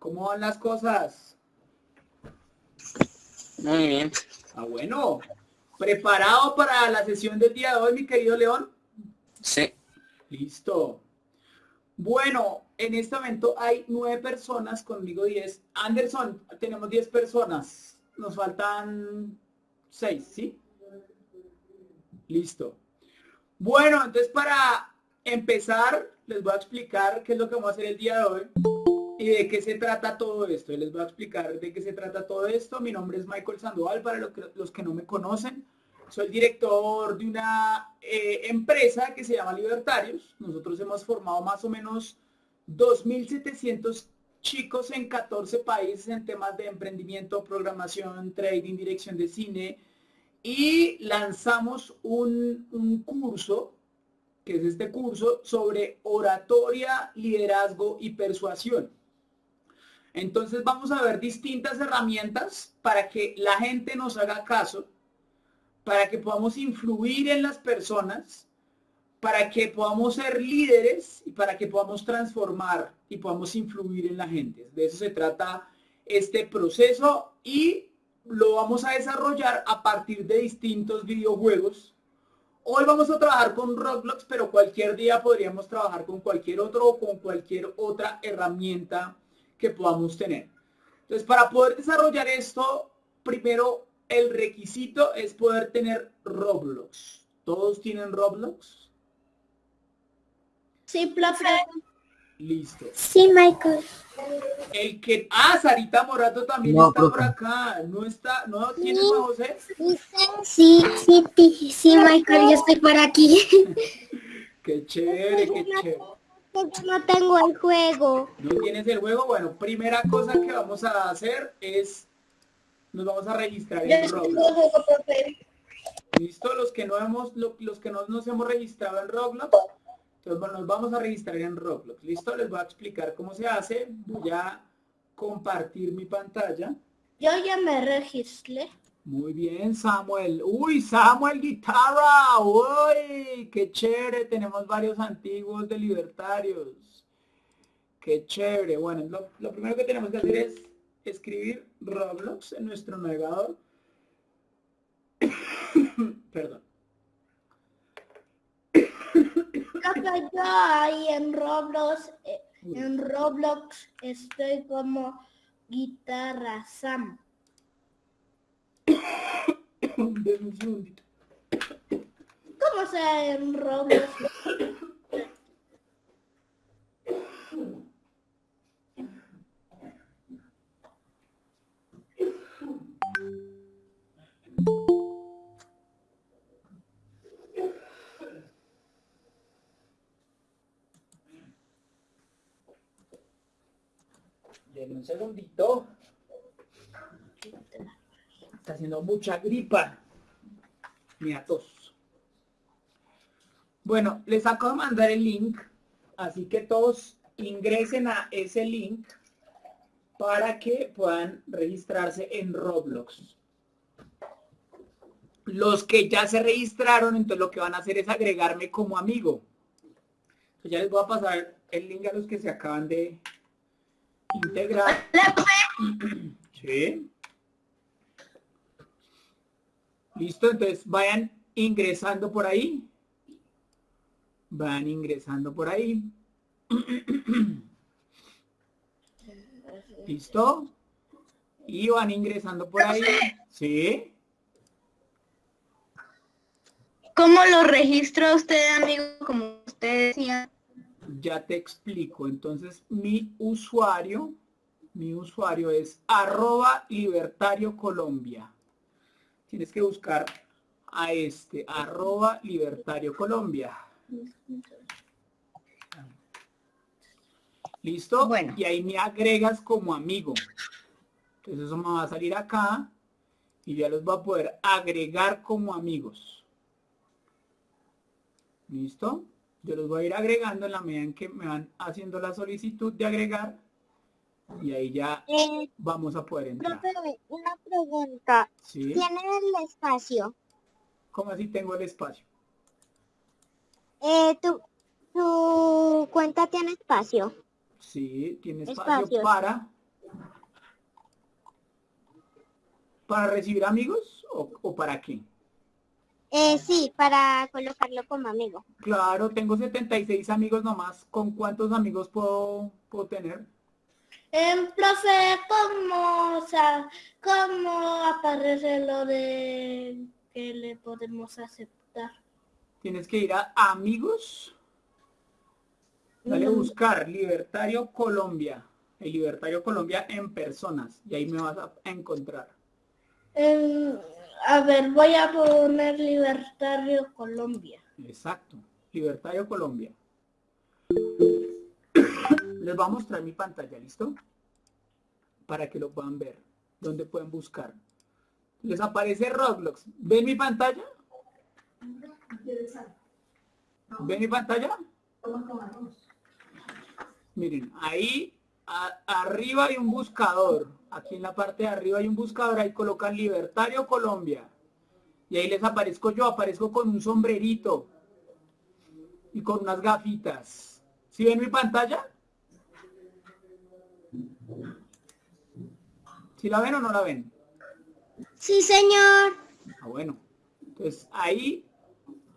¿Cómo van las cosas? Muy bien. Ah, bueno. ¿Preparado para la sesión del día de hoy, mi querido León? Sí. Listo. Bueno, en este momento hay nueve personas, conmigo diez. Anderson, tenemos diez personas. Nos faltan seis, ¿sí? Listo. Bueno, entonces para empezar, les voy a explicar qué es lo que vamos a hacer el día de hoy y de qué se trata todo esto. les voy a explicar de qué se trata todo esto. Mi nombre es Michael Sandoval, para los que, no me conocen. Soy director de una eh, empresa que se llama Libertarios. Nosotros hemos formado más o menos 2.700 chicos en 14 países en temas de emprendimiento, programación, trading, dirección de cine. Y lanzamos un, un curso, que es este curso, sobre oratoria, liderazgo y persuasión. Entonces vamos a ver distintas herramientas para que la gente nos haga caso, para que podamos influir en las personas, para que podamos ser líderes y para que podamos transformar y podamos influir en la gente. De eso se trata este proceso y lo vamos a desarrollar a partir de distintos videojuegos. Hoy vamos a trabajar con Roblox, pero cualquier día podríamos trabajar con cualquier otro o con cualquier otra herramienta que podamos tener. Entonces, para poder desarrollar esto, primero el requisito es poder tener Roblox. ¿Todos tienen Roblox? Sí, profe. Listo. Sí, Michael. El que... Ah, Sarita Morato también está por acá. ¿No está? ¿No tienes a José? Sí, sí, sí, sí, Michael, yo estoy por aquí. qué chévere, qué chévere no tengo el juego. ¿No tienes el juego? Bueno, primera cosa que vamos a hacer es, nos vamos a registrar en Roblox. ¿Listo? Los que no hemos, los que no nos hemos registrado en Roblox, entonces bueno, nos vamos a registrar en Roblox. ¿Listo? Les voy a explicar cómo se hace. Voy a compartir mi pantalla. Yo ya me registré. Muy bien, Samuel. Uy, Samuel Guitarra. Uy, qué chévere. Tenemos varios antiguos de libertarios. Qué chévere. Bueno, lo, lo primero que tenemos que hacer es escribir Roblox en nuestro navegador. Perdón. Yo ahí en Roblox, eh, en Roblox estoy como guitarra Sam. ¿Cómo se en Roblox? Un segundito. Está haciendo mucha gripa. Mira, tos. Bueno, les acabo de mandar el link, así que todos ingresen a ese link para que puedan registrarse en Roblox. Los que ya se registraron, entonces lo que van a hacer es agregarme como amigo. Entonces ya les voy a pasar el link a los que se acaban de integrar. Sí. Listo, entonces vayan ingresando por ahí. Van ingresando por ahí. ¿Listo? Y van ingresando por ahí. ¿Sí? ¿Cómo lo registra usted, amigo? Como usted decía. Ya te explico. Entonces, mi usuario, mi usuario es arroba libertario Colombia tienes que buscar a este, arroba libertario Colombia. ¿Listo? Bueno. Y ahí me agregas como amigo. Entonces eso me va a salir acá y ya los va a poder agregar como amigos. ¿Listo? Yo los voy a ir agregando en la medida en que me van haciendo la solicitud de agregar y ahí ya eh, vamos a poder entrar. una pregunta. ¿Tiene el espacio? ¿Cómo así tengo el espacio? Eh, tu, tu cuenta tiene espacio. Sí, tiene espacio Espacios. para... ¿Para recibir amigos o, o para qué? Eh, sí, para colocarlo como amigo. Claro, tengo 76 amigos nomás. ¿Con cuántos amigos puedo, puedo tener? Em, profe, ¿cómo, o sea, ¿cómo aparece lo de que le podemos aceptar? Tienes que ir a amigos. Dale a buscar Libertario Colombia. El Libertario Colombia en personas. Y ahí me vas a encontrar. A ver, voy a poner Libertario Colombia. Exacto. Libertario Colombia. Les voy a mostrar mi pantalla, ¿listo? Para que lo puedan ver. ¿Dónde pueden buscar? Les aparece Roblox. ¿Ven mi pantalla? ¿Ven mi pantalla? Miren, ahí arriba hay un buscador. Aquí en la parte de arriba hay un buscador. Ahí colocan Libertario Colombia. Y ahí les aparezco yo. Aparezco con un sombrerito. Y con unas gafitas. ¿Sí ven mi pantalla? ¿Sí la ven o no la ven? Sí, señor. Ah, bueno. Entonces ahí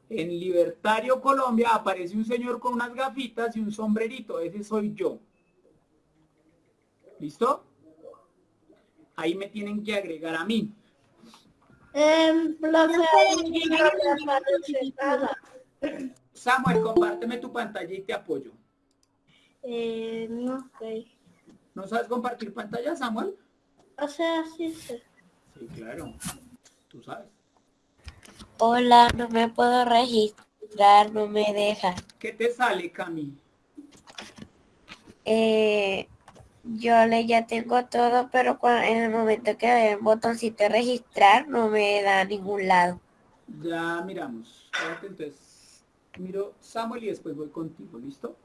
en Libertario Colombia aparece un señor con unas gafitas y un sombrerito. Ese soy yo. ¿Listo? Ahí me tienen que agregar a mí. Em, profe. Samuel, compárteme tu pantalla y te apoyo. Eh, no sé. ¿No sabes compartir pantalla, Samuel? O sea, sí sé. Sí, claro. Tú sabes. Hola, no me puedo registrar, no me deja. ¿Qué te sale, Cami? Eh, yo le ya tengo todo, pero cua- en el momento que el botoncito de registrar no me da a ningún lado. Ya miramos. Entonces miro Samuel y después voy contigo, ¿listo?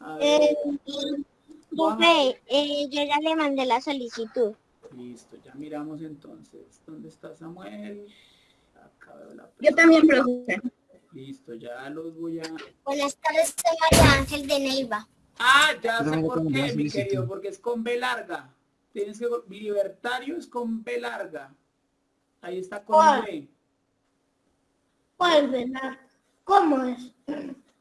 A ver, Eh, profe, eh, yo ya le mandé la solicitud. Listo, ya miramos entonces. ¿Dónde está Samuel? Acá veo la Yo también, profe. Listo, ya los voy a... Buenas tardes, soy María Ángel de Neiva. Ah, ya sé por qué, mi solicitud. querido, porque es con B larga. Tienes que... Libertario es con B larga. Ahí está con ¿Cuál? B. ¿Cuál? ¿Cómo es?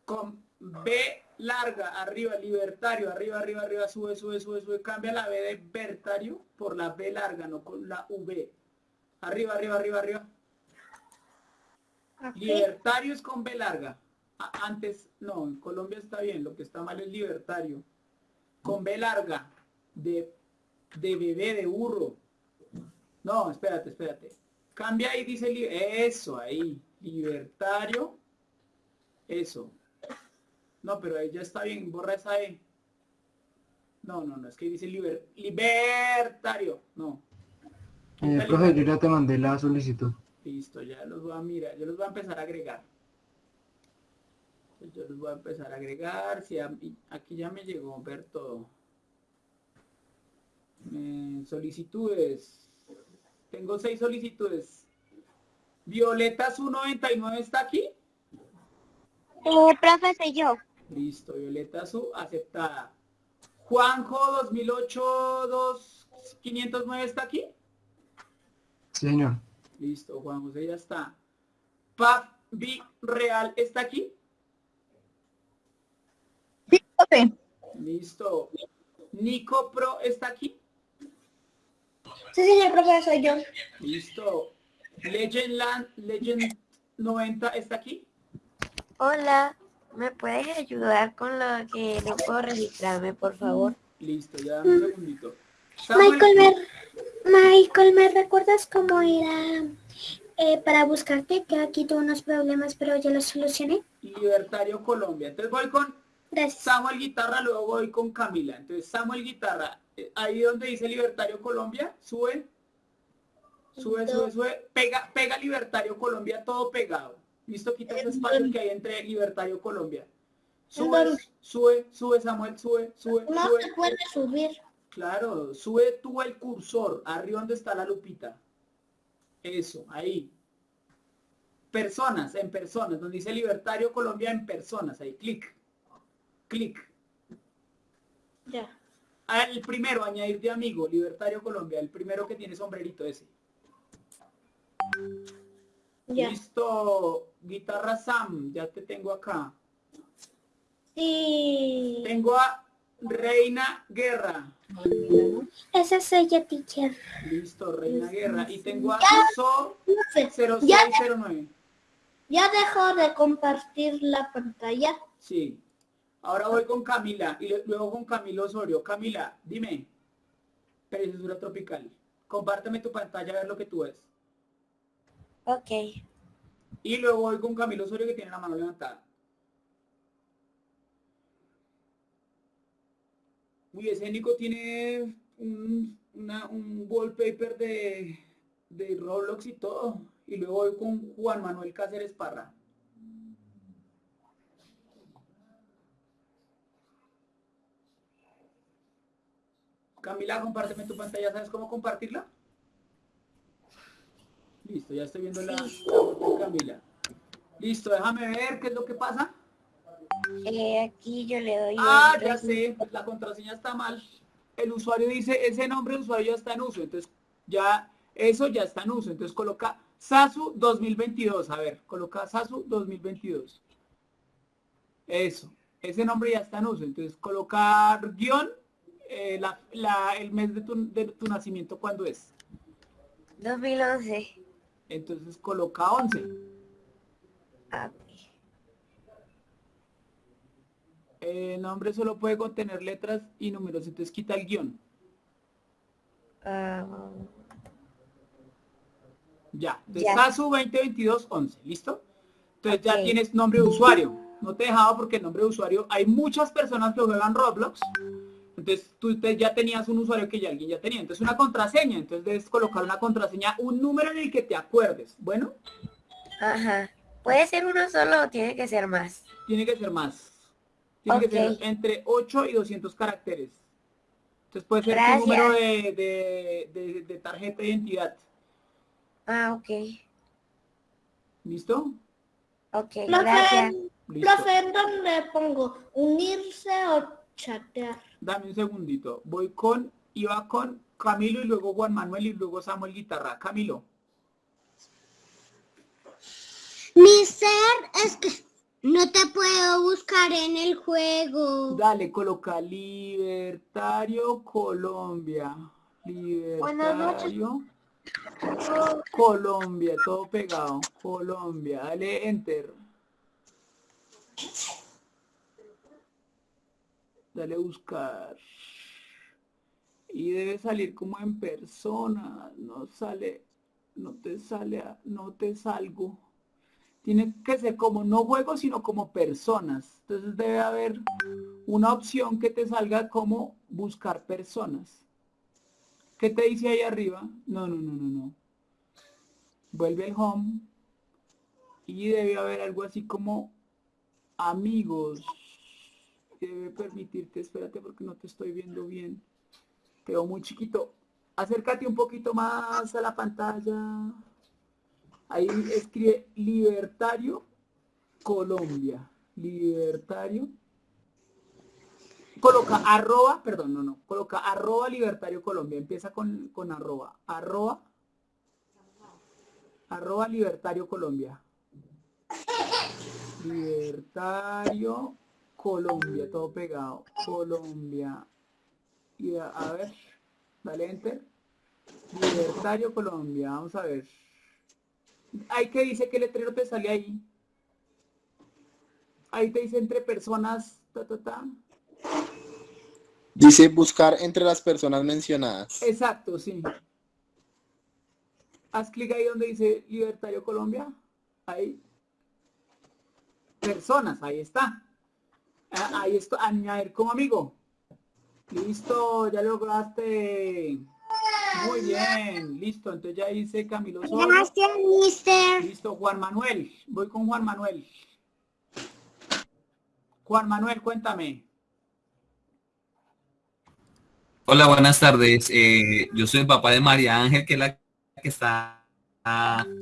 Con B larga, arriba, libertario, arriba, arriba, arriba, sube, sube, sube, sube. Cambia la B de vertario por la B larga, no con la V. Arriba, arriba, arriba, arriba. Aquí. Libertario es con B larga. Antes, no, en Colombia está bien, lo que está mal es libertario. Con B larga, de, de bebé, de burro. No, espérate, espérate. Cambia ahí, dice, eso, ahí, libertario. Eso. No, pero ahí ya está bien, borra esa E. No, no, no, es que dice liber- libertario. No. Eh, profe, yo ya te mandé la solicitud. Listo, ya los voy a mirar, yo los voy a empezar a agregar. Entonces, yo los voy a empezar a agregar. Si a mí- aquí ya me llegó ver todo. Eh, solicitudes. Tengo seis solicitudes. Violeta su 99 está aquí. Eh, profe, soy yo. Listo, Violeta su aceptada. Juanjo 2008 2509 está aquí. Señor. Listo, Juan José ya está. Pap B Real está aquí. Profe. Listo. Nico Pro está aquí. Sí, señor profe, soy yo. Listo. Legend Land Legend 90 está aquí. Hola, ¿me puedes ayudar con lo que no puedo registrarme, por favor? Listo, ya dame un segundito. Samuel, Michael, ¿me, Michael, ¿me recuerdas cómo era eh, para buscarte? Que aquí tuve unos problemas, pero ya los solucioné. Libertario Colombia. Entonces voy con Gracias. Samuel Guitarra, luego voy con Camila. Entonces Samuel Guitarra, eh, ahí donde dice Libertario Colombia, sube, sube, sube, sube, pega, pega Libertario Colombia todo pegado. Listo, quita ese espacio que hay entre Libertario Colombia. Sube, sube, sube Samuel, sube, sube, No sube. se puede subir. Claro, sube tú el cursor, arriba donde está la lupita. Eso, ahí. personas, en personas, donde dice Libertario Colombia en personas, ahí, clic, clic. Ya. Ah, El primero, añadir de amigo, Libertario Colombia, el primero que tiene sombrerito ese. Ya. Listo, guitarra Sam, ya te tengo acá. Sí. Tengo a Reina Guerra. Esa es ella, teacher. Listo, Reina Guerra. Y tengo a So Profe, 0609. ya dejó de compartir la pantalla. Sí. Ahora voy con Camila y luego con Camilo Osorio. Camila, dime. Preciosura tropical. Compárteme tu pantalla a ver lo que tú ves. Ok. Y luego voy con Camilo Osorio que tiene la mano levantada. Uy, ese Nico tiene un, una- un wallpaper de, de Roblox y todo. Y luego voy con Juan Manuel Cáceres Parra. Camila, compárteme tu pantalla. ¿Sabes cómo compartirla? Listo, ya estoy viendo la, Camila. Listo, déjame ver qué es lo que pasa. Eh, aquí yo le doy Ah, ya sé, la contraseña está mal. El usuario dice, ese nombre de usuario ya está en uso, entonces ya, eso ya está en uso. Entonces coloca Sasu 2022, a ver, coloca Sasu 2022. Eso, ese nombre ya está en uso, entonces colocar guion, eh, la- la- el mes de tu, de tu nacimiento, ¿cuándo es? 2011. Entonces coloca 11. Ah, El nombre solo puede contener letras y números, entonces quita el guion. ah, Ya, de Ya. Sasu 2022 11, ¿listo? Entonces ya tienes nombre de usuario. No te dejaba porque el nombre de usuario, hay muchas personas que juegan Roblox. Entonces tú te- ya tenías un usuario que ya alguien ya tenía. Entonces una contraseña. Entonces debes colocar una contraseña, un número en el que te acuerdes. Bueno, ajá. ¿Puede ser uno solo o tiene que ser más? tiene que ser más. Tiene que ser entre 8 y 200 caracteres. Entonces puede ser Gracias. tu número de, de- de- de tarjeta de identidad. Ah, ok. ¿Listo? Ok, Profe, gracias. Profe, ¿en dónde pongo? ¿Unirse o chatear? Dame un segundito. Voy con, iba con Camilo y luego Juan Manuel y luego Samuel Guitarra. Camilo. Mister, es que no te puedo buscar en el juego. Dale, coloca Libertario Colombia. Buenas noches. Libertario Colombia, todo pegado. Colombia. Dale enter. Dale buscar. Y debe salir como en persona. No sale. No te sale. a- No te salgo. Tiene que ser como no juego, sino como personas. Entonces debe haber una opción que te salga como buscar personas. ¿Qué te dice ahí arriba? No, no, no, no, no. Vuelve al home. Y debe haber algo así como amigos. Debe permitirte, espérate porque no te estoy viendo bien. Te muy chiquito. Acércate un poquito más a la pantalla. Ahí escribe Libertario Colombia. Libertario. Coloca arroba, perdón, no, no. Coloca arroba Libertario Colombia. Empieza con, con arroba. Arroba. Arroba Libertario Colombia. Libertario Colombia, todo pegado. Colombia. Y a, a ver, dale enter. Libertario Colombia, vamos a ver. Ahí que dice que letrero te sale ahí. Ahí te dice entre personas, ta, ta, ta. Dice buscar entre las personas mencionadas. Exacto, sí. Haz clic ahí donde dice Libertario Colombia. Ahí. Personas, ahí está. Ah, Ahí está, añadir como amigo. Listo, ya lograste. Muy bien, listo. Entonces ya hice Camilo Solo. Gracias, mister. Listo, Juan Manuel. Voy con Juan Manuel. Juan Manuel, cuéntame. Hola, buenas tardes. Eh, yo soy el papá de María Ángel, que es la que está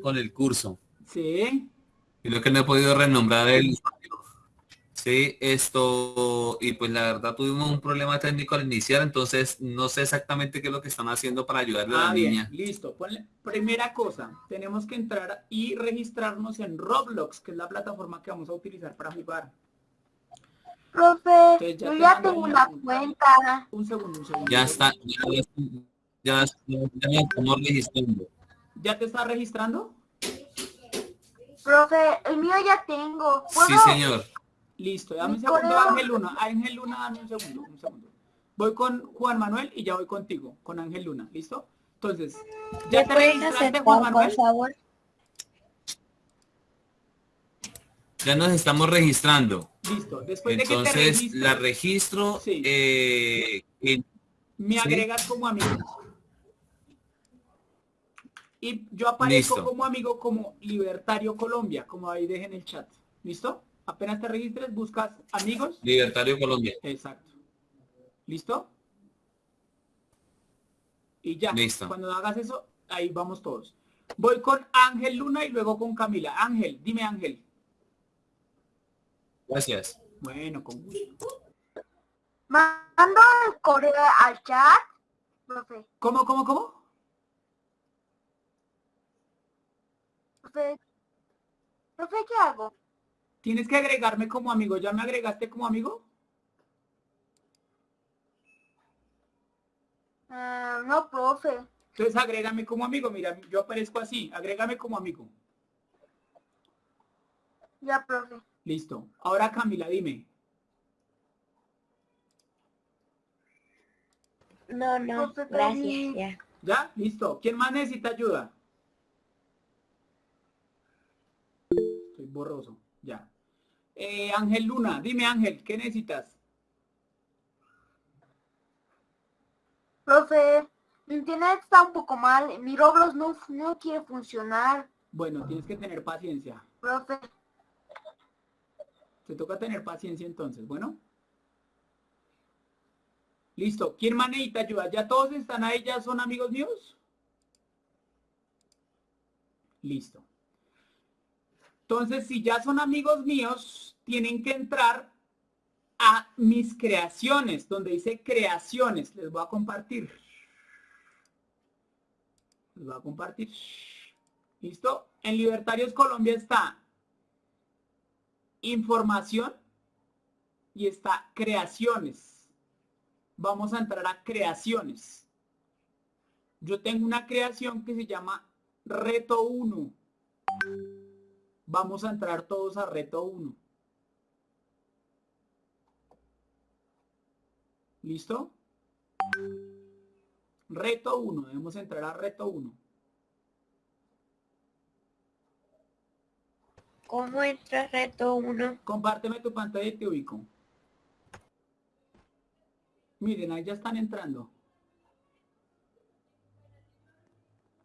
con el curso. Sí. Lo que no he podido renombrar el Sí, esto, y pues la verdad tuvimos un problema técnico al iniciar, entonces no sé exactamente qué es lo que están haciendo para ayudarle a Ah, la bien, niña. listo. Ponle- primera cosa, tenemos que entrar y registrarnos en Roblox, que es la plataforma que vamos a utilizar para jugar. Profe, ya yo ya tengo una cuenta. Un segundo, un segundo. Ya está, ya, ya, ya, ya nos estamos registrando. ¿Ya te estás registrando? Profe, el mío ya tengo. Sí, señor. Listo, dame un segundo. Ángel Luna. Ángel Luna, dame un segundo, un segundo. Voy con Juan Manuel y ya voy contigo, con Ángel Luna, ¿listo? Entonces, ¿ya ¿Me te registraste, Juan por Manuel? favor? Ya nos estamos registrando. Listo, después de que te Entonces, registres, la registro Sí. eh, me sí. agregas como amigo. Y yo aparezco Listo. como amigo como Libertario Colombia, como ahí dejen el chat. ¿Listo? Apenas te registres, buscas amigos. Libertario Colombia. Exacto. ¿Listo? Y ya. Listo. Cuando hagas eso, ahí vamos todos. Voy con Ángel Luna y luego con Camila. Ángel, dime Ángel. Gracias. Bueno, con gusto. Mando el correo al chat. Profe, ¿Cómo, cómo, cómo? profe, profe, ¿qué hago? Tienes que agregarme como amigo. ¿Ya me agregaste como amigo? Ah, no, profe. Entonces agrégame como amigo. Mira, yo aparezco así. Agrégame como amigo. Ya, profe. Listo. Ahora Camila, dime. No, no, gracias, ya. ¿Ya? Listo. ¿Quién más necesita ayuda? Estoy borroso. Ya. Eh, Ángel Luna, dime Ángel, ¿qué necesitas? Profe, mi internet está un poco mal. Mi Roblox no, no quiere funcionar. Bueno, tienes que tener paciencia. Profe, Te toca tener paciencia entonces, ¿bueno? Listo. ¿Quién más necesita ayuda? ¿Ya todos están ahí? ¿Ya son amigos míos? Listo. Entonces, si ya son amigos míos, tienen que entrar a mis creaciones, donde dice creaciones. Les voy a compartir. Les voy a compartir. ¿Listo? En Libertarios Colombia está información y está creaciones. Vamos a entrar a creaciones. Yo tengo una creación que se llama reto 1. Vamos a entrar todos a reto 1. ¿Listo? Reto 1. Debemos entrar a reto 1. ¿Cómo entra reto 1? Compárteme tu pantalla y te ubico. Miren, ahí ya están entrando.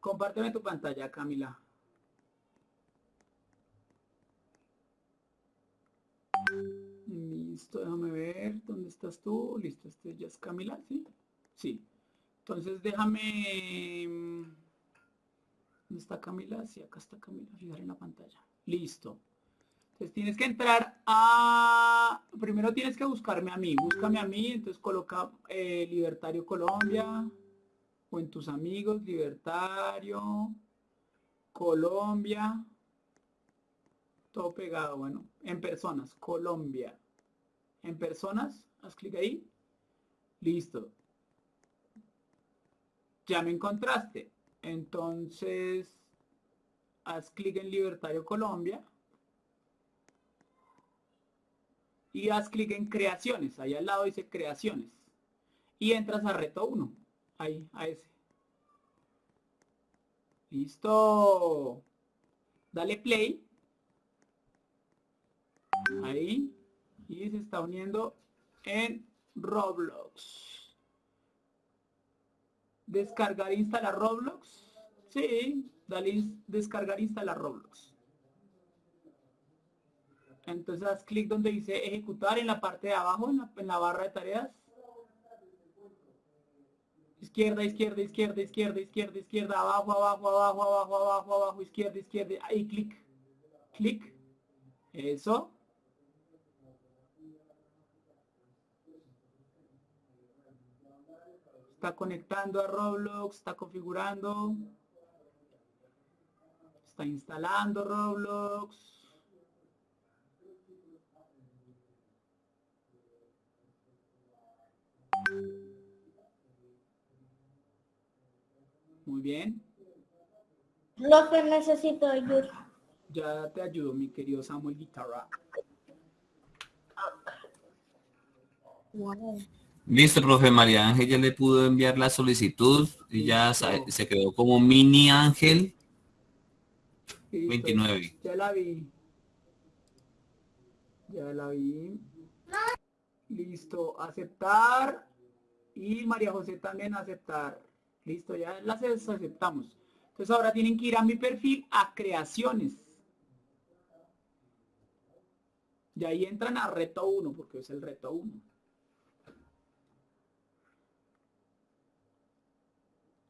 Compárteme tu pantalla, Camila. Listo, déjame ver. ¿Dónde estás tú? Listo, este ya es Camila, ¿sí? Sí. Entonces déjame... mm, ¿Dónde está Camila? Sí, acá está Camila. Fijar en la pantalla. Listo. Entonces tienes que entrar a... Primero tienes que buscarme a mí. Búscame a mí. Entonces coloca eh, Libertario Colombia. O en tus amigos, Libertario. Colombia. Todo pegado, bueno. En personas, Colombia. En personas, haz clic ahí. Listo. Ya me encontraste. Entonces, haz clic en Libertario Colombia. Y haz clic en creaciones. Ahí al lado dice creaciones. Y entras a reto 1. Ahí, a ese. Listo. Dale play. Ahí. Y se está uniendo en Roblox. Descargar e instalar Roblox. Sí. Dale descargar e instalar Roblox. Entonces haz clic donde dice ejecutar en la parte de abajo, en la, en la barra de tareas. Izquierda, izquierda, izquierda, izquierda, izquierda, izquierda, abajo, abajo, abajo, abajo, abajo, abajo, izquierda, izquierda. Ahí clic. Clic. Eso. Está conectando a Roblox, está configurando. Está instalando Roblox. Muy bien. Profe, necesito ayuda. Ya te ayudo, mi querido Samuel Guitarra. Listo, profe María Ángel ya le pudo enviar la solicitud y ya se quedó como mini ángel Listo, 29. Ya la vi. Ya la vi. Listo, aceptar. Y María José también aceptar. Listo, ya las aceptamos. Entonces ahora tienen que ir a mi perfil a creaciones. Y ahí entran a reto 1, porque es el reto 1.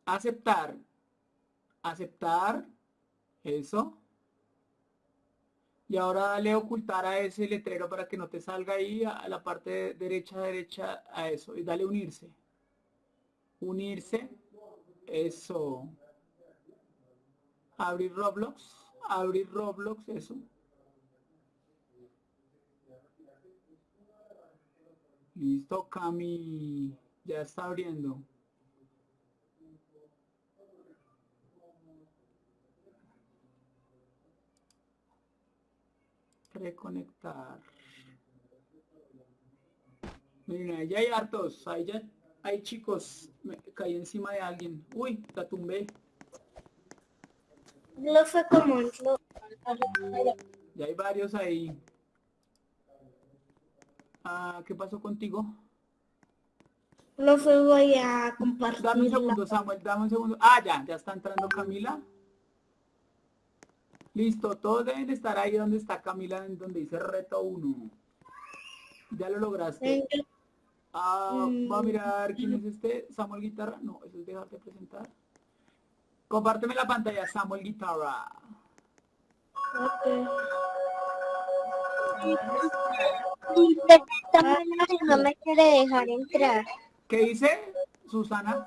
Aceptar. Aceptar. Eso. Y ahora dale ocultar a ese letrero para que no te salga ahí a, la parte derecha, derecha, a eso. Y dale unirse. Unirse. Eso. Abrir Roblox. Abrir Roblox, eso. Listo, Cami. Ya está abriendo. Reconectar. Miren, ahí ya hay hartos. Ahí ya hay chicos. Me caí encima de alguien. Uy, la tumbé. Profe, ¿cómo entro? Ya hay varios ahí. Ah, ¿qué pasó contigo? Profe, voy a compartir. Dame un segundo, Samuel, dame un segundo. Ah, ya, ya está entrando Camila. Listo, todos deben de estar ahí donde está Camila, en donde dice reto 1. Ya lo lograste. Ah, va a Mm. mirar quién es este. Samuel Guitarra. No, eso es dejarte presentar. Compárteme la pantalla, Samuel Guitarra. no me quiere dejar entrar. ¿Qué dice, Susana?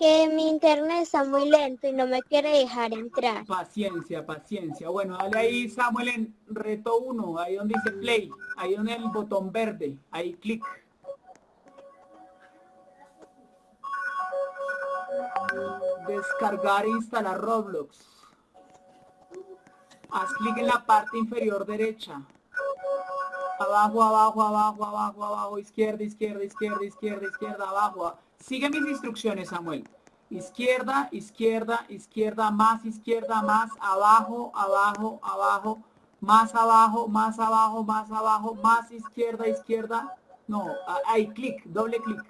Que mi internet está muy lento y no me quiere dejar entrar. Paciencia, paciencia. Bueno, dale ahí, Samuel, en reto 1, ahí donde dice play, ahí donde el botón verde, ahí clic. Descargar e instalar Roblox. Haz clic en la parte inferior derecha. Abajo, abajo, abajo, abajo, abajo, izquierda, izquierda, izquierda, izquierda, izquierda, abajo. Sigue mis instrucciones, Samuel. Izquierda, izquierda, izquierda, más izquierda, más abajo, abajo, abajo, más abajo, más abajo, más abajo, más izquierda, izquierda. No, ahí, clic, doble clic.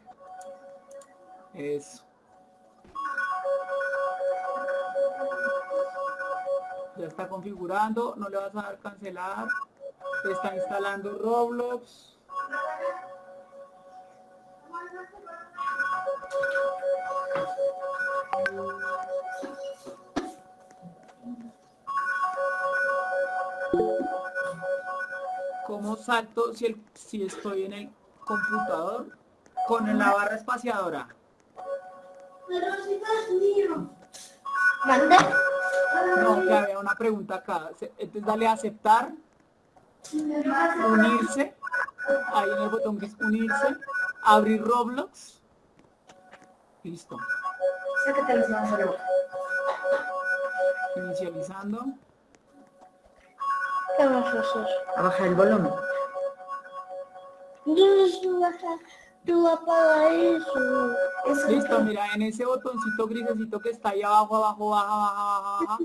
Eso. Ya está configurando, no le vas a dar cancelar. Está instalando Roblox. Salto si, el, si estoy en el computador? Con la barra espaciadora. ¿Manda? No, que había una pregunta acá. Entonces dale a aceptar, unirse, ahí en el botón gris unirse, abrir Roblox. Listo. Inicializando. ¿Qué vas a hacer? A bajar el volumen. Tú apaga eso. Eso Listo, mira, en ese botoncito grisecito que está ahí abajo, abajo, baja, baja, baja,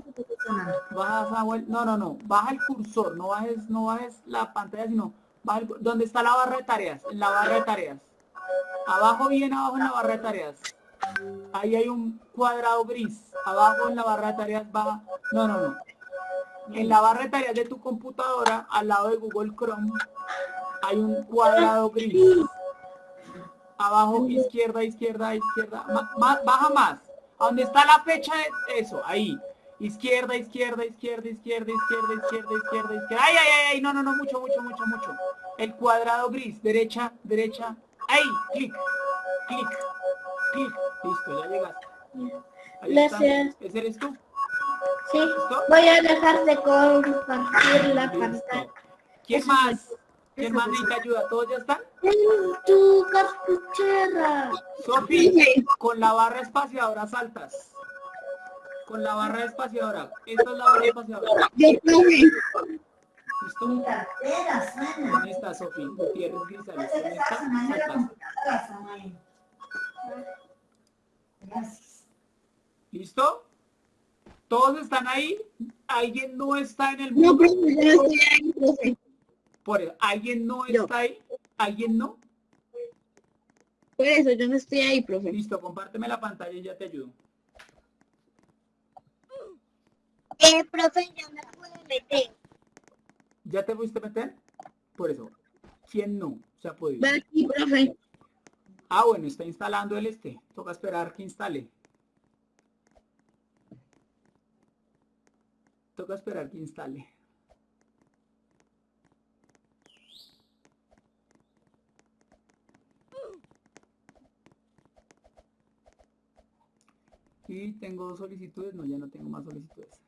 baja. Baja no, no, no, baja el cursor, no bajes, no bajes la pantalla, sino baja el, donde está la barra de tareas, en la barra de tareas. Abajo, bien abajo en la barra de tareas. Ahí hay un cuadrado gris. Abajo en la barra de tareas baja. No, no, no. En la barra de tareas de tu computadora, al lado de Google Chrome, hay un cuadrado gris. Abajo, izquierda, izquierda, izquierda. Ma- baja más. A donde está la fecha de eso, ahí. Izquierda, izquierda, izquierda, izquierda, izquierda, izquierda, izquierda, izquierda. Ay, ay, ay, ay, no, no, no, mucho, mucho, mucho, mucho. El cuadrado gris, derecha, derecha. Ahí, clic, clic, clic. Listo, ya llegaste. Ahí está. Gracias. ¿Ese eres tú? Sí. ¿Listo? Voy a dejar de compartir la Listo. pantalla. ¿Quién más? ¿Quién más necesita ayuda? ¿Todos ya están? En tu cartuchera. Sofi, con la barra espaciadora saltas. Con la barra espaciadora. Esta es la barra espaciadora. ¿Listo? ¿Dónde está Sofi? Gutiérrez Grisales. ¿Dónde está? Saltas. ¿Listo? ¿Todos están ahí? ¿Alguien no está en el No, mundo? profe, yo no estoy ahí, profe. Por eso, ¿alguien no Yo. está ahí? ¿Alguien no? Por eso, yo no estoy ahí, profe. Listo, compárteme la pantalla y ya te ayudo. Eh, profe, yo me puedo meter. ¿Ya te fuiste a meter? Por eso, ¿quién no se ha podido? Aquí, profe. Ah, bueno, está instalando el este. Toca esperar que instale. Toca esperar que instale. Y tengo dos solicitudes. No, ya no tengo más solicitudes.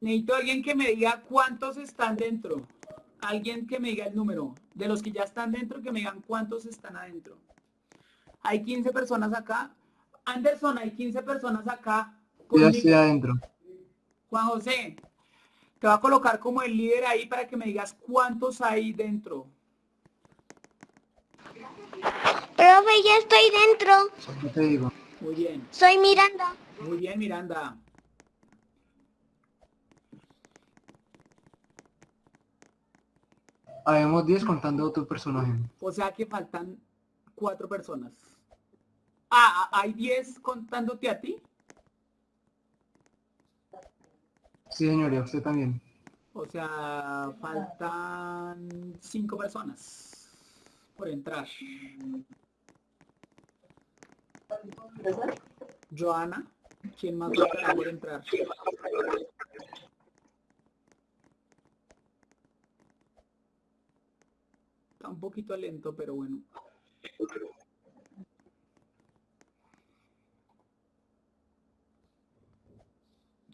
Necesito alguien que me diga cuántos están dentro. Alguien que me diga el número. De los que ya están dentro, que me digan cuántos están adentro. Hay 15 personas acá. Anderson, hay 15 personas acá. Ya estoy adentro. Juan José, te voy a colocar como el líder ahí para que me digas cuántos hay dentro. Profe, ya estoy dentro. ¿Qué te digo? Muy bien, Soy Miranda. muy bien, Miranda. Habemos 10 contando otro personaje. O sea que faltan cuatro personas. Ah, ¿hay 10 contándote a ti? Sí, señoría, usted también. O sea, faltan cinco personas por entrar. Joana, ¿quién más faltará por entrar? Está un poquito lento, pero bueno.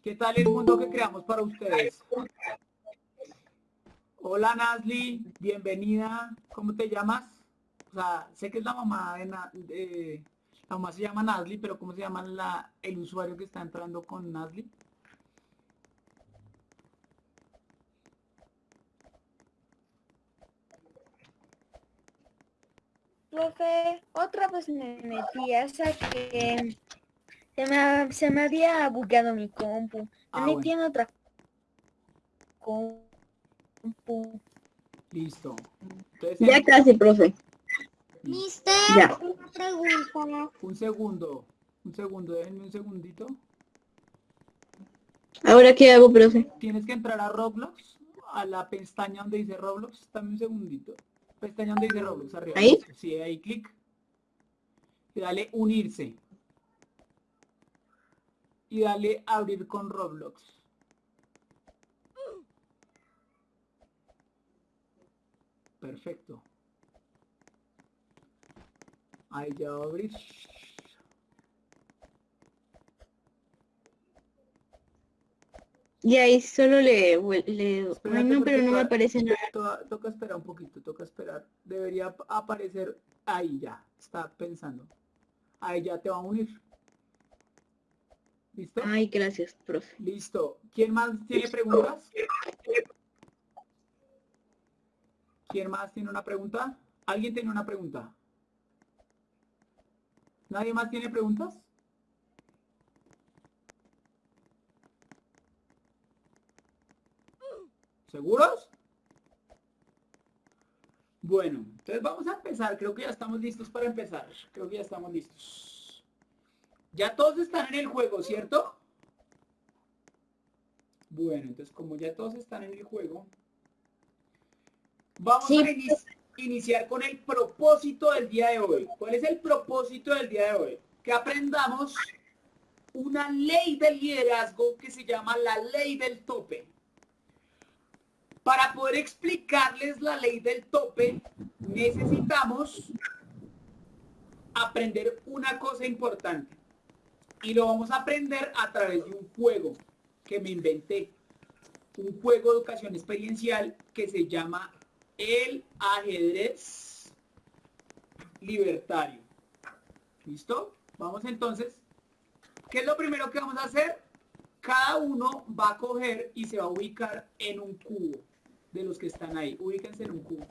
¿Qué tal el mundo que creamos para ustedes? Hola Nazli, bienvenida. ¿Cómo te llamas? O sea, sé que es la mamá de- mamá se llama Nazli, pero ¿cómo se llama la, el usuario que está entrando con Nazli? Profe, otra vez me metí hasta que se me, se me había bugueado mi compu. Ah, Me metí bueno. en otra compu. Listo. Entonces, Ya casi, profe. Mister, Ya. una pregunta. un segundo, un segundo, déjenme un segundito. ¿Ahora qué hago, profe? Tienes que entrar a Roblox, a la pestaña donde dice Roblox, dame un segundito. Pestaña donde dice Roblox, arriba. ¿Ahí? Sí, ahí clic. Y dale unirse. Y dale abrir con Roblox. Perfecto. Ahí ya va a abrir. Y ahí solo le... le... Espérate, Ay, no, pero no me aparece nada. To- toca esperar un poquito, toca esperar. Debería ap- aparecer ahí ya. Está pensando. Ahí ya te va a unir. ¿Listo? Ay, gracias, profe. Listo. ¿Quién más tiene preguntas? ¿Quién más tiene una pregunta? ¿Alguien tiene una pregunta? ¿Nadie más tiene preguntas? ¿Seguros? Bueno, entonces vamos a empezar. Creo que ya estamos listos para empezar. Creo que ya estamos listos. Ya todos están en el juego, ¿cierto? Bueno, entonces como ya todos están en el juego, vamos Sí. a ini- iniciar con el propósito del día de hoy. ¿Cuál es el propósito del día de hoy? que aprendamos una ley del liderazgo que se llama la ley del tope. Para poder explicarles la ley del tope, necesitamos aprender una cosa importante. Y lo vamos a aprender a través de un juego que me inventé. Un juego de educación experiencial que se llama el ajedrez libertario. ¿Listo? Vamos entonces. ¿Qué es lo primero que vamos a hacer? Cada uno va a coger y se va a ubicar en un cubo de los que están ahí. Ubíquense en un cubo.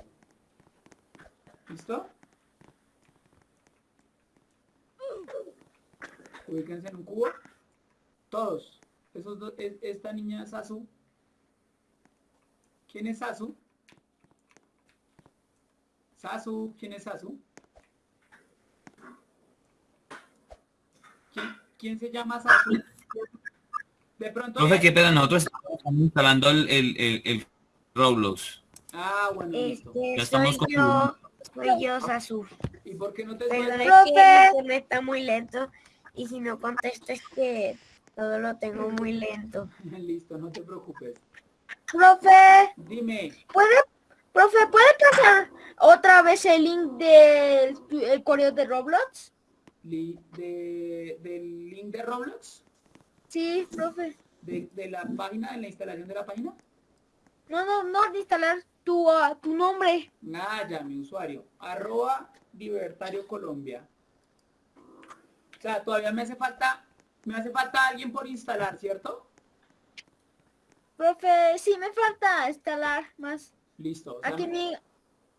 ¿Listo? Ubíquense en un cubo. Todos. Esos dos, es- esta niña es Sasu. ¿Quién es Sasu? Sasu, ¿quién es Sasu? ¿Quién, quién se llama Sasu? De pronto... Profe, qué pena, nosotros estamos instalando el, el, el, el Roblox. Ah, bueno, listo. Este, Ya estamos soy yo, soy yo, Sasu. ¿Y por qué no te sueltas? es que internet está muy lento y si no contesto es que todo lo tengo muy lento. Listo, no te preocupes. Profe, Dime, ¿puede, profe, ¿puede pasar otra vez el link del el correo de Roblox? de, del link de Roblox, Sí, profe. de, de la página, de la instalación de la página. No, no, no, de instalar tu, ah, tu nombre. Nada, ya, mi usuario. Arroba Libertario Colombia. O sea, todavía me hace falta, me hace falta alguien por instalar, ¿cierto? Profe, sí, me falta instalar más. Listo. o sea, Aquí en mi,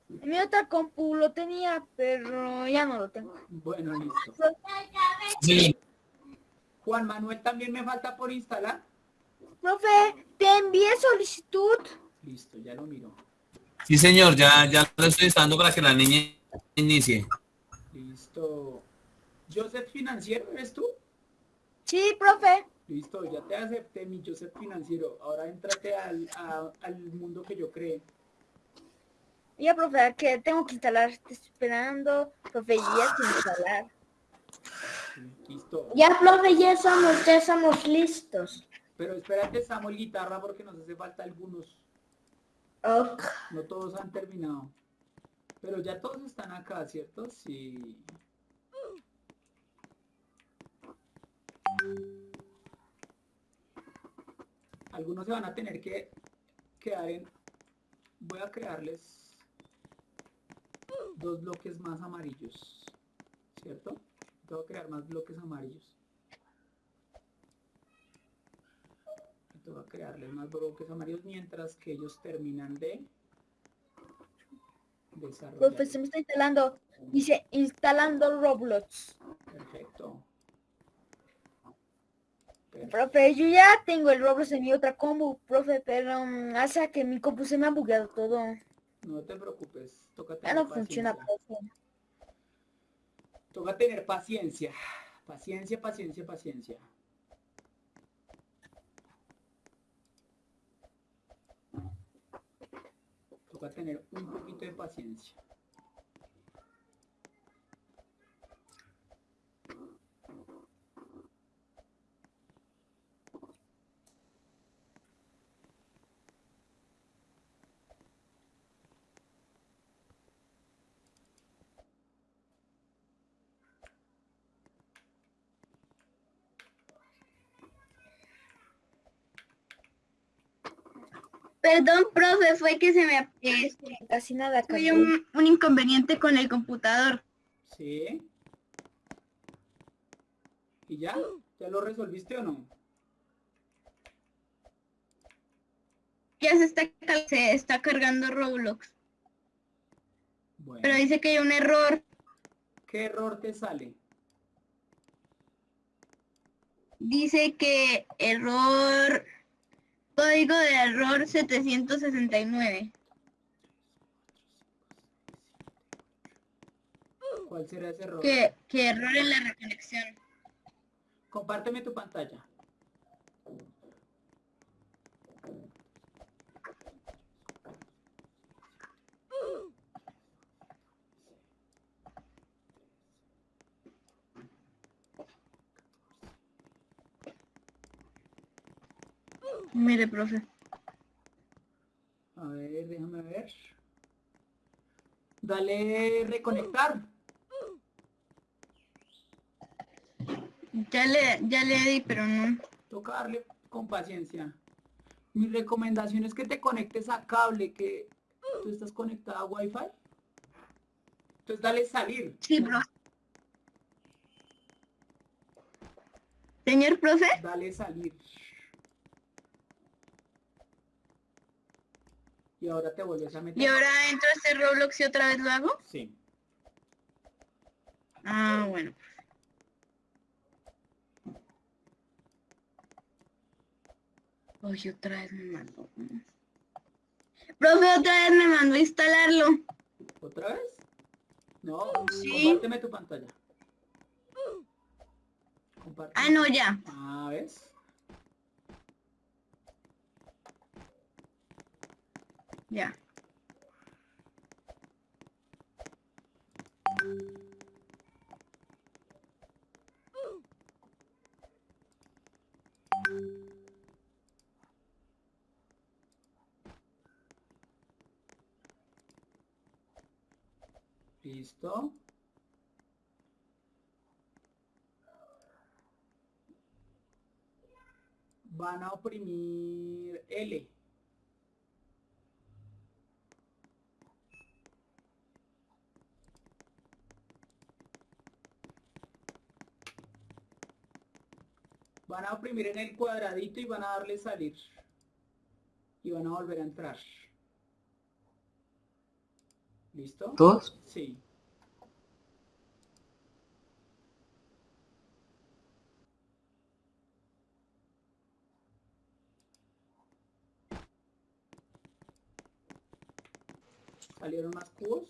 mi otra compu lo tenía, pero ya no lo tengo. Bueno, listo. Sí. Juan Manuel también me falta por instalar. Profe, te envié solicitud. Listo, ya lo miro. Sí, señor, ya, ya lo estoy instalando para que la niña inicie. Listo. Joseph Financiero, ¿eres tú? Sí, profe. Listo, ya te acepté mi Joseph Financiero. Ahora entrate al, a- al mundo que yo creé. Ya, profe, que tengo que instalar. Estoy esperando. Profe, ya sin instalar. Listo. Ya, profe, ya estamos, ya estamos listos. Pero espérate, Samuel Guitarra, porque nos hace falta algunos. No todos han terminado. Pero ya todos están acá, ¿cierto? Sí. Algunos se van a tener que quedar en... Voy a crearles dos bloques más amarillos. ¿Cierto? Tengo que crear más bloques amarillos. Tengo que crearles más bloques amarillos mientras que ellos terminan de desarrollar. Profe, se me está instalando. Dice, instalando Roblox. Perfecto. Profe, yo ya tengo el Roblox en mi otra compu, profe, pero mm, hace que mi compu se me ha bugueado todo. No te preocupes. Toca tener no paciencia. Toca tener paciencia. Paciencia, paciencia, paciencia. Toca tener un poquito de paciencia. Perdón, profe, fue que se me eh, Casi nada, tuve cambió. un, un inconveniente con el computador. ¿Sí? ¿Y ya? ¿Ya lo resolviste o no? Ya se está, se está cargando Roblox. Bueno. Pero dice que hay un error. ¿Qué error te sale? Dice que error, código de error 769. ¿Cuál será ese error? Que, que error en la reconexión. Compárteme tu pantalla. Mire, profe. A ver, déjame ver. Dale reconectar. Ya le, ya le di, pero no. Toca darle con paciencia. Mi recomendación es que te conectes a cable, que tú estás conectada a Wi-Fi. Entonces dale salir. Sí, profe. Señor profe, Dale salir. Y ahora te vuelves a meter. ¿y ahora entro a este Roblox y otra vez lo hago? Sí. Ah, bueno. Oye, otra vez me mandó. Profe, otra vez me mandó a instalarlo. ¿Otra vez? No, Sí. compárteme tu pantalla. Compárteme. Ah, no, ya. Ah, ¿ves? Ya. Listo. Van a oprimir L. Van a oprimir en el cuadradito y van a darle salir. Y van a volver a entrar. ¿Listo? ¿Todos? Sí. ¿Salieron más cubos?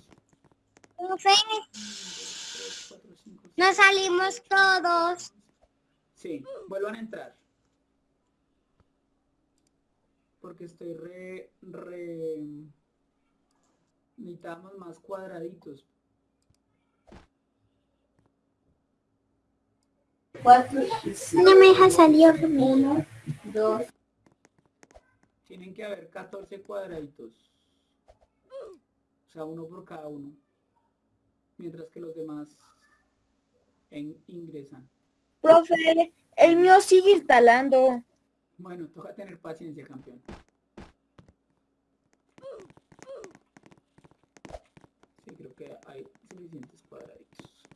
Profe, Tres, cuatro, cinco, seis, nos salimos todos. Sí, vuelvan a entrar. Porque estoy re, re... Necesitamos más cuadraditos. No me deja salir. Uno. Tienen que haber 14 cuadraditos. O sea, uno por cada uno. Mientras que los demás en- ingresan. Profe, el mío sigue instalando. Bueno, toca tener paciencia, campeón. Sí, creo que hay suficientes cuadraditos.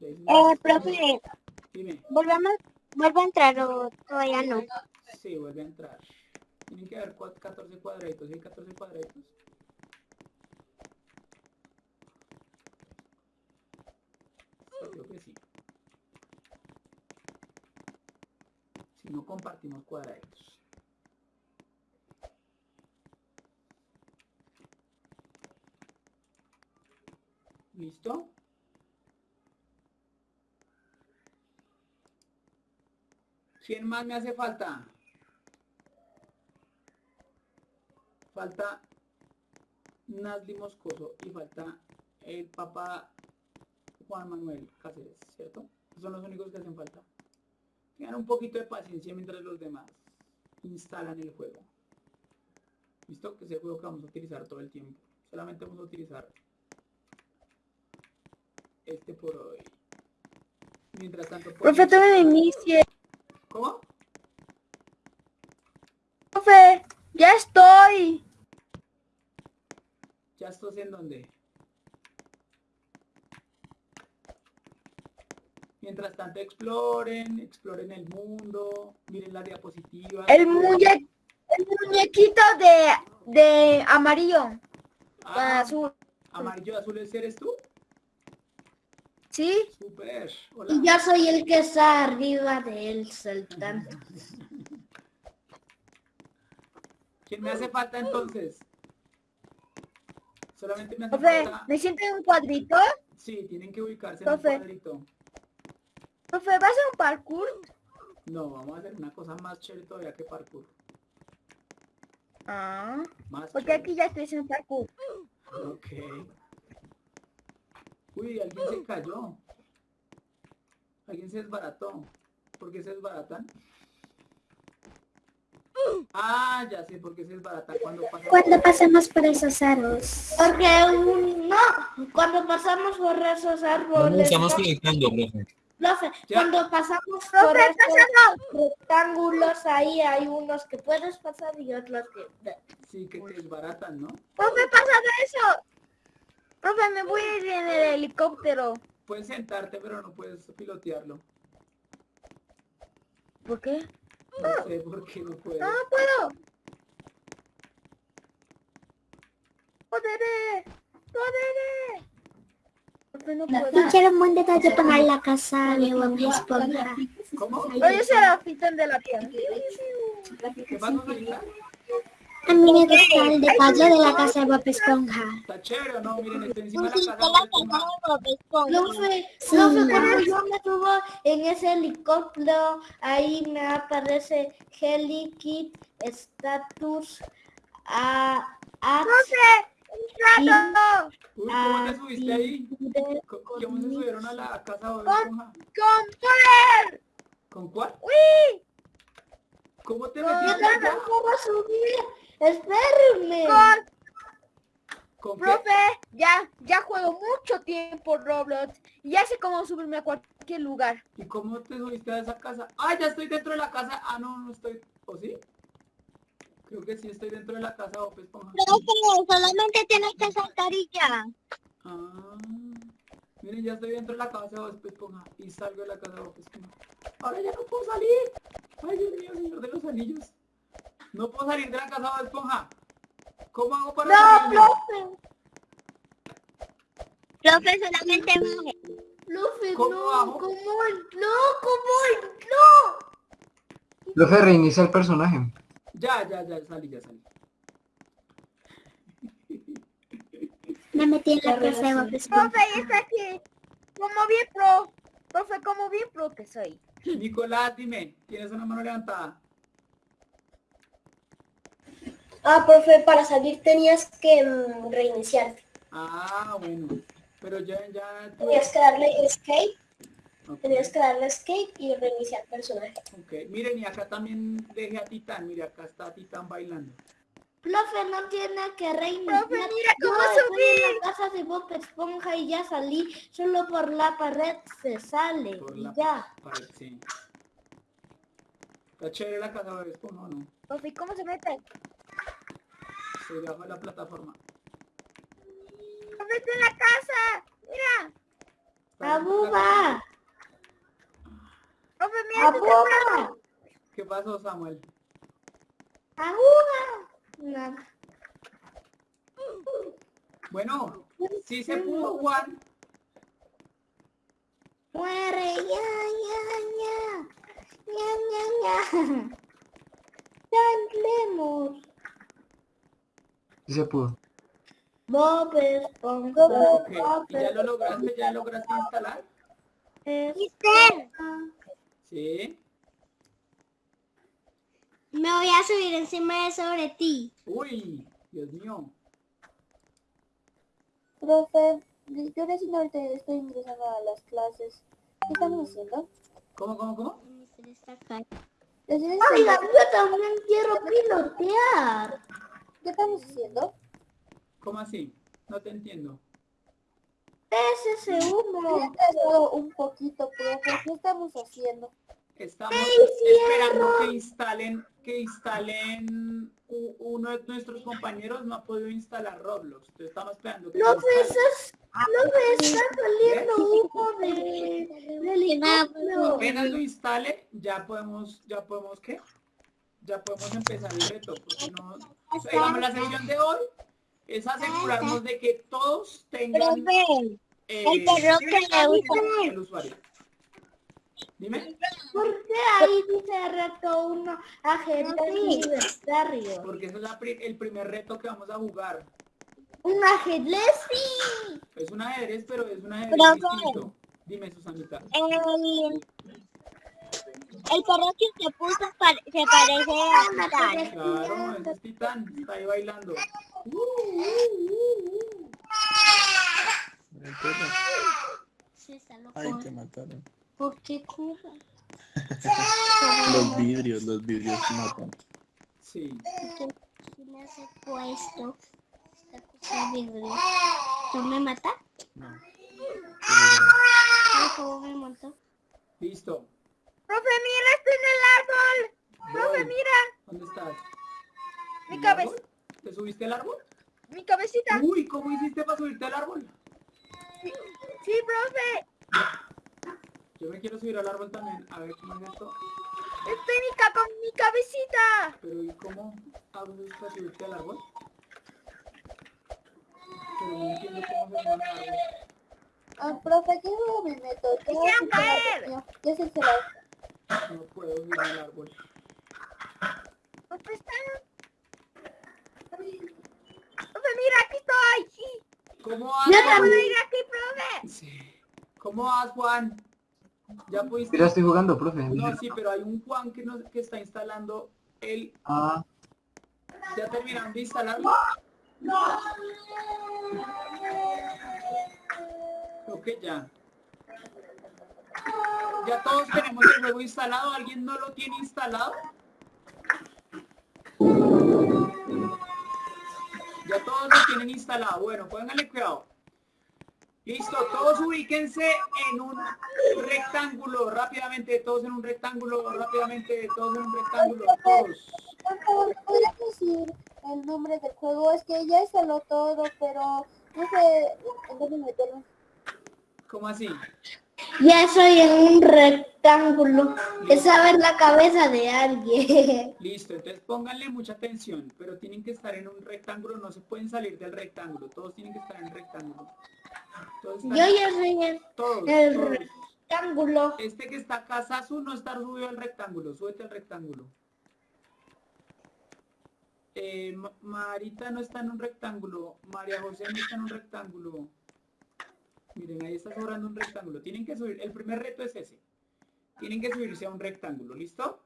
¿Ya hice Eh, profe, Dime. volvamos, vuelvo a entrar o todavía no. Sí, vuelve a entrar. Tienen que haber cua- 14 cuadraditos. ¿Sí hay 14 cuadraditos? Yo creo que sí. Si compartimos cuadraditos. ¿Listo? ¿Quién más me hace falta? Falta Nazli Moscoso y falta el papá Juan Manuel Cáceres, ¿cierto? Son los únicos que hacen falta. Tengan un poquito de paciencia mientras los demás instalan el juego. ¿Listo? Que es el juego que vamos a utilizar todo el tiempo. Solamente vamos a utilizar este por hoy. Mientras tanto... Profe, tome me inicie. ¿Cómo? Profe, ya estoy. ¿Ya estás en dónde? Mientras tanto exploren, exploren el mundo, miren las diapositivas. El, muñe el muñequito de, de amarillo. Ah, azul. Amarillo azul eres tú. ¿Sí? Super. Hola. Y yo soy el que está arriba de él saltando. ¿Quién me hace falta entonces? Solamente me hace falta. ¿me siento en un cuadrito? Sí, tienen que ubicarse en un cuadrito. Profe, ¿va a ser un parkour? No, vamos a hacer una cosa más chévere todavía que parkour. Ah, Más porque chévere. aquí ya estoy haciendo parkour. Ok. Uy, alguien se cayó. Alguien se desbarató. ¿Por qué se desbaratan? Ah, ya sé por qué se desbarata cuando pasa. Cuando pasamos por esos aros. Porque un- no, cuando pasamos por esos No árboles, estamos conectando, profe. Profe, Ya. cuando pasamos por rectángulos ahí hay unos que puedes pasar y otros que Sí, que te desbaratan, ¿no? Profe, pasa de eso. Profe, me voy a ir en el helicóptero. Puedes sentarte, pero no puedes pilotearlo. ¿Por qué? No sé por qué no puedo. No puedo. Y quiero un buen detalle poner la casa de Bob Esponja. ¿Cómo? Oye, ese era el de la tierra. A mí me gusta el detalle de la casa de Bob Esponja. ¿Está chévere no? Miren, estoy encima de la Pusiste casa. la de Bob casa Esponja. de Bob Esponja. Profe, Sí. profe, cuando yo me subo en ese helicóptero, ahí me aparece Helikit Status a a ¡Plato! Uy, ¿cómo te subiste ahí? ¿Cómo se subieron a la casa de Esponja? ¡Con poder! ¿Con cuál? ¡Uy! ¿Cómo te Yo metiste allá? puedo subir. Espérenme. Con ¿Con? Profe, ya, ya juego mucho tiempo Roblox ya sé cómo subirme a cualquier lugar. ¿Y cómo te subiste a esa casa? Ah, ya estoy dentro de la casa. Ah, no, no estoy. ¿O sí? Creo que sí estoy dentro de la casa de Bob Esponja. Profe, solamente tienes que saltar y ya. Ah, miren, ya estoy dentro de la casa de Bob Esponja y salgo de la casa de Bob Esponja. Ahora ya no puedo salir. Ay, Dios mío, señor de los anillos. No puedo salir de la casa de Bob Esponja. ¿Cómo hago para No, salirme? profe. Profe, solamente baje. Profe, ¿Cómo no, hago? ¿cómo? No, ¿cómo? No. Profe, reinicia el personaje. Ya, ya, ya salí, ya salí. Me metí en la casa de. Profe, está aquí. Como bien pro. Profe, como bien pro que soy. Nicolás, dime, tienes una mano levantada. Ah, profe, para salir tenías que mm, reiniciarte. Ah, bueno. Pero ya, ya. tú- Tenías que darle escape, Ok, tenías que darle escape y reiniciar personaje. ok. Miren, y acá también dejé a Titán. Mire, acá está Titán bailando. Profe, no tiene que reiniciar. Profe, mira cómo Yo estoy en subí. la casa de Bob Esponja y ya salí. Solo por la pared se sale. Por y la ya. pared, sí. Está chévere la casa de Esponja, ¿o no? Profe, ¿y ¿cómo se mete? Se de la plataforma. Profe, está en la casa. Mira. ¡Abuba! Profe, mira. ¿Qué pasó, Samuel? ¡Abuba! Nada. Bueno, sí se pudo, Juan. Muere, ya, ya, ya. Ya, ya, ya. Cantemos. Sí se pudo. Bob Esponja. Ok, Bob ¿y ya lo lograste? ¿Ya lograste instalar? Esponja. Sí. Me voy a subir encima de sobre ti. Uy, Dios mío. Profe, yo recién ahorita estoy ingresando a las clases. ¿Qué estamos haciendo? ¿Cómo, cómo, cómo? Oiga, yo también quiero pilotear. ¿Qué estamos haciendo? ¿Cómo así? No te entiendo. Es ese humo. Un poquito, profe. ¿Qué estamos haciendo? Estamos esperando que instalen, que instalen uno de nuestros compañeros no ha podido instalar Roblox. Entonces estamos esperando que No lo ves, instalen. es- no ves, está saliendo humo de, del helicóptero. Apenas lo instale, ya podemos, ya podemos ¿qué? Ya podemos empezar el reto, porque no, o sea, digamos, la sesión de hoy es asegurarnos de que todos tengan Profe, eh, el perro que le gusta. el usuario. Dime, ¿Por qué ahí dice reto uno ajedrez libertario? porque ese es la pri- el primer reto que vamos a jugar. Un ajedrez, sí. Es un ajedrez, pero es un ajedrez Profe. distinto. Dime, Susanita. El, el perro que se puso pare- se parece a Titán. Claro, ese es Titán, está ahí bailando. Uh, uh, uh, uh. Ay, te mataron. ¿Por qué Cuba? Los vidrios, los vidrios matan. Sí. ¿Quién me hace puesto? Esta cosa verde. ¿Tú me matas? No. ¿Cómo me montó? Listo. Profe, mira, estoy en el árbol. Profe, mira, ¿Dónde estás? Mi ¿En el cabeza. ¿Te subiste al árbol? mi cabecita. Uy, ¿cómo hiciste para subirte al árbol? Sí, profe. Yo me quiero subir al árbol también. A ver cómo es esto. Estoy mi capa, mi cabecita. Pero ¿y cómo hago para subirte al árbol? Pero no entiendo cómo se árbol. Ah, profe, ¿qué juego me meto? ¿Qué caer. ¿Qué es el celular? No puedo subir al árbol. Profe, mira, aquí estoy. Sí. ¿Cómo vas, Yo Juan? ¿Puedo ir aquí, profe? Sí. ¿Cómo vas, Juan? ¿Ya pudiste? Mira, estoy jugando, profe. No, sí, pero hay un Juan que, no, que está instalando el... Ah, ¿Ya terminaron de instalarlo? Creo que ya. Ya todos tenemos el juego instalado. ¿Alguien no lo tiene instalado? Ya todos lo tienen instalado. Bueno, pónganle cuidado. Listo, todos ubíquense en un rectángulo rápidamente, todos en un rectángulo rápidamente, todos en un rectángulo, todos. Por favor, ¿podrías decir el nombre del juego? Es que ya instaló todo, pero no sé en dónde meterlo. ¿Cómo así? Ya soy en un rectángulo. Es saber la cabeza de alguien. Listo, entonces pónganle mucha atención, pero tienen que estar en un rectángulo, no se pueden salir del rectángulo, todos tienen que estar en rectángulo. Yo ya soy en todos, el todos. rectángulo. Este que está acá, Sasu, no está subido al rectángulo, súbete al rectángulo. Eh, Ma- Marita no está en un rectángulo, María José no está en un rectángulo. Miren, ahí está sobrando un rectángulo. Tienen que subir, el primer reto es ese. Tienen que subirse a un rectángulo, ¿listo?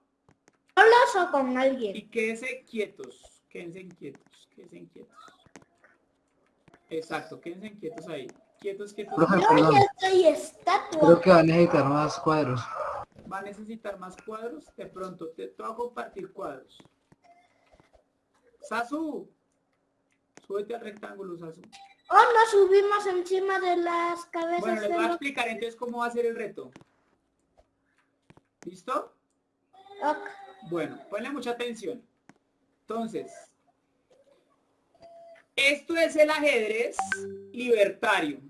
¿Solos o con alguien? Y quédense quietos, quédense quietos, quédense quietos. Exacto, quédense quietos ahí. Quietos, quietos. profe, Yo perdón. ya soy estatua. Creo que va a necesitar más cuadros. Va a necesitar más cuadros. De pronto te, te voy a compartir cuadros. Sasu, súbete al rectángulo, Sasu. Oh, nos subimos encima de las cabezas Bueno, les voy a los... explicar entonces cómo va a ser el reto. ¿Listo? Bueno, ponle mucha atención. Entonces, esto es el ajedrez libertario.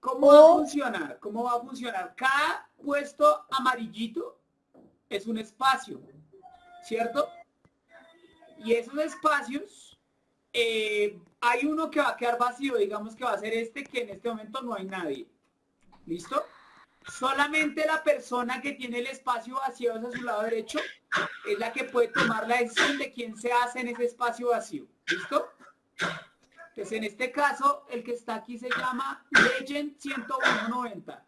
¿Cómo va a Oh. funcionar? ¿Cómo va a funcionar? Cada puesto amarillito es un espacio, ¿cierto? Y esos espacios, eh, hay uno que va a quedar vacío, digamos que va a ser este, que en este momento no hay nadie. ¿Listo? Solamente la persona que tiene el espacio vacío hacia su lado derecho es la que puede tomar la decisión de quién se hace en ese espacio vacío. ¿Listo? Pues en este caso, el que está aquí se llama Legend 10190.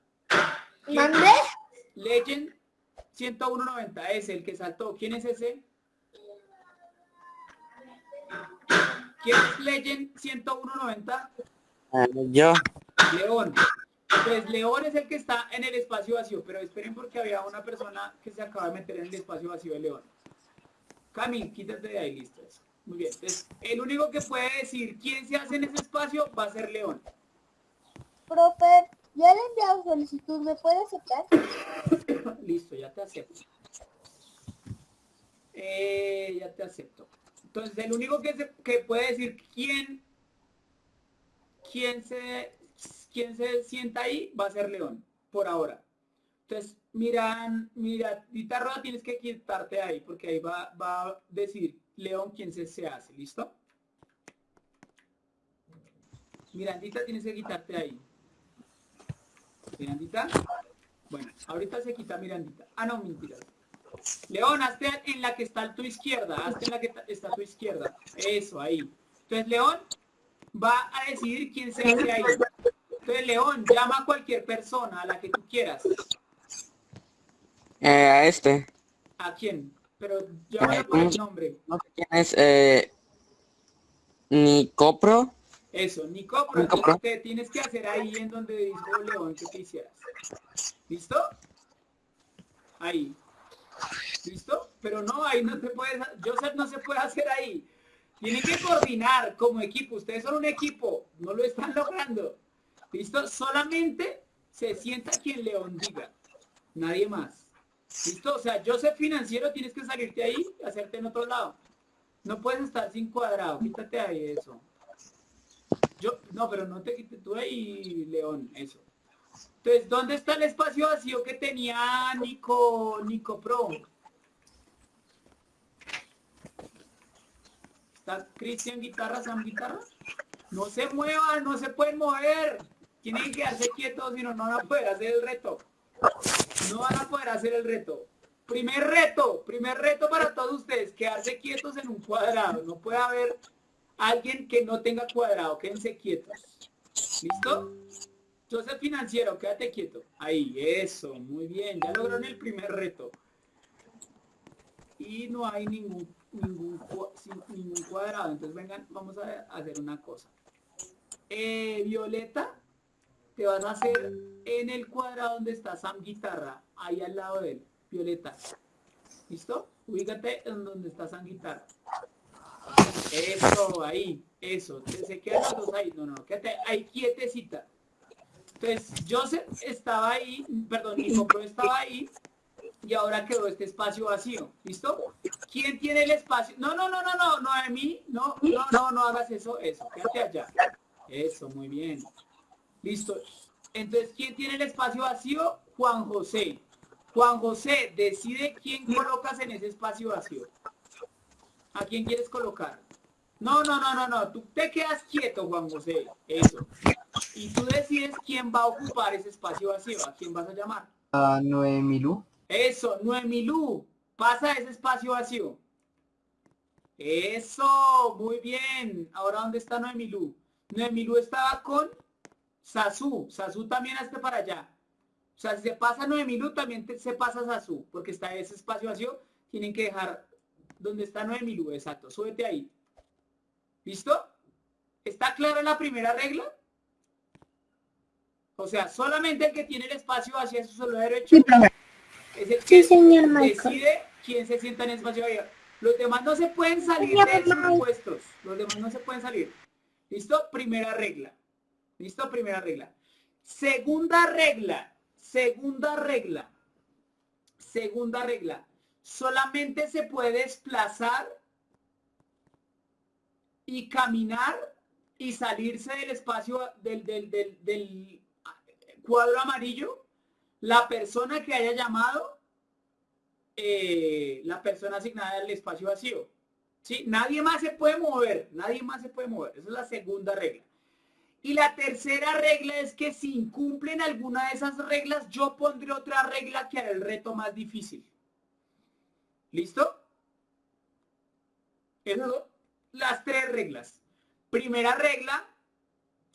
¿Quién- ¿Mandé? Legend 10190 es el que saltó. ¿Quién es ese? ¿Quién es Legend 10190? yo. León. Pues León es el que está en el espacio vacío, pero esperen porque había una persona que se acaba de meter en el espacio vacío de León. Cami, quítate de ahí, listo. Muy bien. Entonces, el único que puede decir quién se hace en ese espacio va a ser León. Profe, ya le he enviado solicitud, ¿me puede aceptar? Listo, ya te acepto. Eh, ya te acepto. Entonces, el único que, se- que puede decir quién, quién se, quién se sienta ahí va a ser León, por ahora. Entonces, miran, mira, Dita Roda tienes que quitarte ahí, porque ahí va, va a decir León quién se, se hace, ¿listo? Mirandita tienes que quitarte ahí. Mirandita. Bueno, ahorita se quita Mirandita. Ah, no, mentiras. León, hazte en la que está a tu izquierda. Hazte en la que está a tu izquierda. Eso, ahí. Entonces, León va a decidir quién se hace ahí. Entonces, León, llama a cualquier persona, a la que tú quieras. Eh, a este. ¿A quién? Pero llámala Ay, por el ¿cómo se- nombre. No sé quién es. Eh, Nicopro. Eso, Nico, pero Nico, entonces te tienes que hacer ahí en donde dijo León que te hicieras. ¿Listo? Ahí. ¿Listo? pero no, ahí no te puedes, Joseph no se puede hacer ahí. Tienen que coordinar como equipo. Ustedes son un equipo, no lo están logrando. ¿Listo? Solamente se sienta quien León diga. Nadie más. ¿Listo? O sea, Joseph financiero tienes que salirte ahí y hacerte en otro lado. No puedes estar sin cuadrado. Quítate ahí eso. Yo, no, pero no te quites tú ahí, León, eso. Entonces, ¿dónde está el espacio vacío que tenía Nico, Nico Pro? ¿Está Cristian guitarra, Sam guitarra? No se muevan, no se pueden mover. Tienen que quedarse quietos, si no, no van a poder hacer el reto. No van a poder hacer el reto. Primer reto, primer reto para todos ustedes, quedarse quietos en un cuadrado. No puede haber alguien que no tenga cuadrado, quédense quietos. ¿Listo? Entonces financiero, quédate quieto. Ahí, eso, muy bien. Ya lograron el primer reto. Y no hay ningún, ningún, cuadrado. Entonces vengan, vamos a hacer una cosa. Eh, Violeta, te vas a hacer en el cuadrado donde está Sam Guitarra, ahí al lado de él. Violeta. ¿Listo? Ubícate en donde está Sam Guitarra. Eso, ahí, eso. Se quedan los dos ahí. No, no, quédate ahí quietecita. Entonces, Joseph estaba ahí, perdón, mi Pro estaba ahí y ahora quedó este espacio vacío. ¿Listo? ¿Quién tiene el espacio? No, no, no, no, no, no, a mí, no, no, no, no hagas eso, eso, quédate allá. Eso, muy bien. Listo. Entonces, ¿quién tiene el espacio vacío? Juan José. Juan José, decide quién colocas en ese espacio vacío. ¿A quién quieres colocar? No, no, no, no, no. Tú te quedas quieto, Juan José. Eso. Y tú decides quién va a ocupar ese espacio vacío. ¿A quién vas a llamar? A Noemilú. Eso, Noemilú. Pasa ese espacio vacío. Eso, muy bien. Ahora, ¿dónde está Noemilú? Noemilú estaba con Sasú. Sasú también hazte para allá. O sea, si se pasa Noemilú, también se pasa Sasú. Porque está ese espacio vacío. Tienen que dejar donde está Noemilú. Exacto. Súbete ahí. ¿Listo? ¿Está clara la primera regla? O sea, solamente el que tiene el espacio hacia su solo derecho es el que decide quién se sienta en el espacio vacío. Los demás no se pueden salir de sus puestos. Los demás no se pueden salir. ¿Listo? Primera regla. ¿Listo? Primera regla. Segunda regla. Segunda regla. Segunda regla. Solamente se puede desplazar y caminar y salirse del espacio del, cuadro amarillo la persona que haya llamado eh, la persona asignada al espacio vacío. ¿Sí? Nadie más se puede mover, nadie más se puede mover. Esa es la segunda regla. Y la tercera regla es que si incumplen alguna de esas reglas, yo pondré otra regla que hará el reto más difícil. ¿Listo? Son las tres reglas. Primera regla,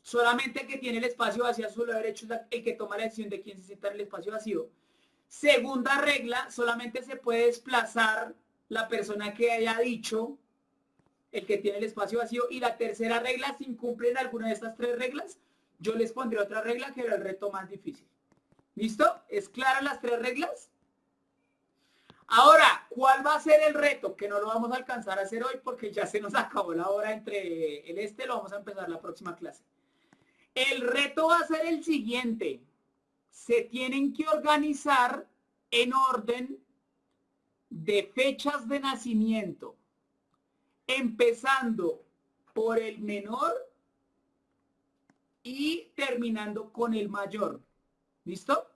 Solamente el que tiene el espacio vacío a su lado derecho es el que toma la decisión de quién se sienta en el espacio vacío. Segunda regla, solamente se puede desplazar la persona que haya dicho el que tiene el espacio vacío. Y la tercera regla, si incumplen alguna de estas tres reglas, yo les pondré otra regla que era el reto más difícil. ¿Listo? ¿Es clara las tres reglas? Ahora, ¿cuál va a ser el reto? Que no lo vamos a alcanzar a hacer hoy porque ya se nos acabó la hora entre el este, lo vamos a empezar la próxima clase. El reto va a ser el siguiente. Se tienen que organizar en orden de fechas de nacimiento, empezando por el menor y terminando con el mayor. ¿Listo?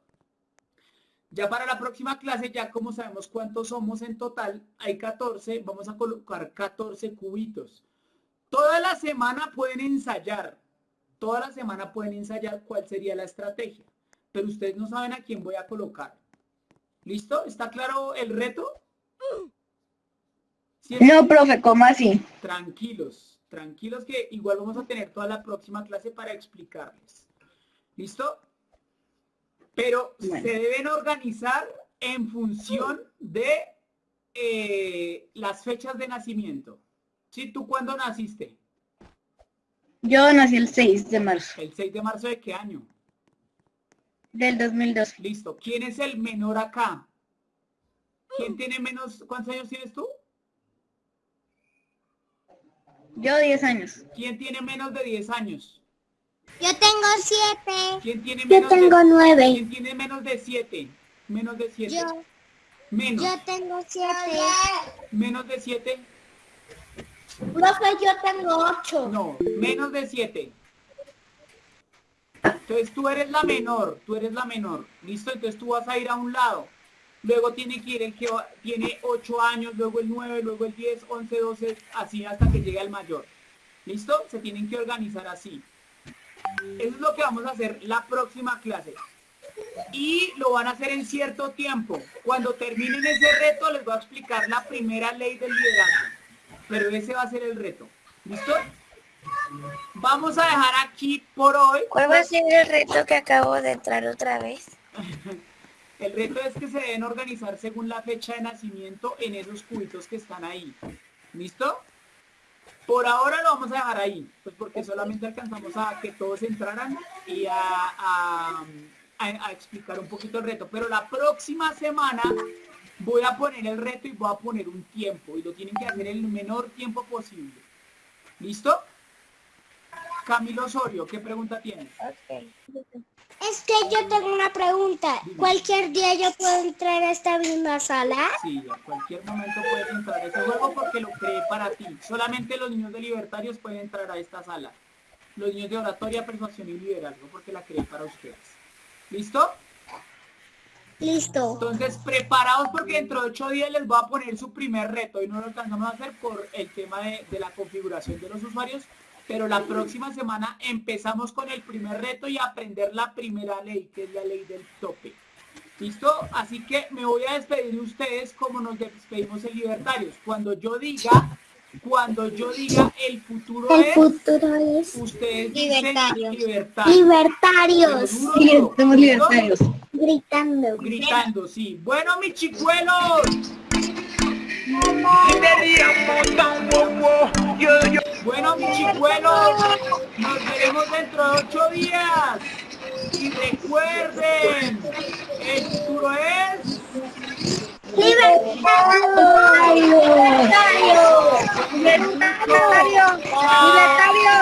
Ya para la próxima clase, ya como sabemos cuántos somos en total, hay 14, vamos a colocar 14 cubitos. Toda la semana pueden ensayar. Toda la semana pueden ensayar cuál sería la estrategia, pero ustedes no saben a quién voy a colocar. ¿Listo? ¿Está claro el reto? no, profe, ¿cómo así? Tranquilos, tranquilos que igual vamos a tener toda la próxima clase para explicarles. ¿Listo? Pero se deben organizar en función de eh, las fechas de nacimiento. ¿Sí? ¿Tú cuándo naciste? Yo nací el 6 de marzo. ¿El 6 de marzo de qué año? Del 2002. Listo. ¿Quién es el menor acá? ¿Quién tiene menos? ¿Cuántos años tienes tú? Yo 10 años. ¿Quién tiene menos de 10 años? Yo tengo siete. ¿Quién tiene Yo menos tengo de, nueve. ¿Quién tiene menos de 7? Menos de 7. Yo, Menos. yo tengo siete. Menos de 7. Profe, yo tengo ocho. No, menos de 7. Entonces tú eres la menor, tú eres la menor. ¿Listo? Entonces tú vas a ir a un lado. Luego tiene que ir el que tiene 8 años, luego el 9, luego el 10, 11, 12, así hasta que llegue el mayor. ¿Listo? Se tienen que organizar así. Eso es lo que vamos a hacer la próxima clase. Y lo van a hacer en cierto tiempo. Cuando terminen ese reto les voy a explicar la primera ley del liderazgo. Pero ese va a ser el reto. ¿Listo? Vamos a dejar aquí por hoy. ¿Cuál va a ser el reto que acabo de entrar otra vez? El reto es que se deben organizar según la fecha de nacimiento en esos cubitos que están ahí. ¿Listo? Por ahora lo vamos a dejar ahí, pues porque solamente alcanzamos a que todos entraran y a, explicar un poquito el reto. Pero la próxima semana voy a poner el reto y voy a poner un tiempo y lo tienen que hacer el menor tiempo posible. ¿Listo? Camilo Osorio, ¿qué pregunta tienes? Es que yo tengo una pregunta. ¿Cualquier día yo puedo entrar a esta misma sala? Sí, a cualquier momento puedes entrar a ese juego porque lo creé para ti. Solamente los niños de libertarios pueden entrar a esta sala. Los niños de oratoria, persuasión y liderazgo porque la creé para ustedes. ¿Listo? Listo. Entonces, preparados porque dentro de ocho días les voy a poner su primer reto y no lo alcanzamos a hacer por el tema de, de la configuración de los usuarios. Pero la próxima semana empezamos con el primer reto y aprender la primera ley, que es la ley del tope. ¿Listo? Así que me voy a despedir de ustedes como nos despedimos en Libertarios. Cuando yo diga, cuando yo diga el futuro El es, futuro es ustedes dicen Libertarios. libertarios. libertarios. Sí, somos ¿Listo? libertarios. Gritando. Gritando, sí. Bueno, mis chicuelos. Bueno, mis chicuelos, nos veremos dentro de ocho días. Y recuerden, el futuro es... ¡Libertario! ¡Libertario! ¡Libertario! ¡Libertario!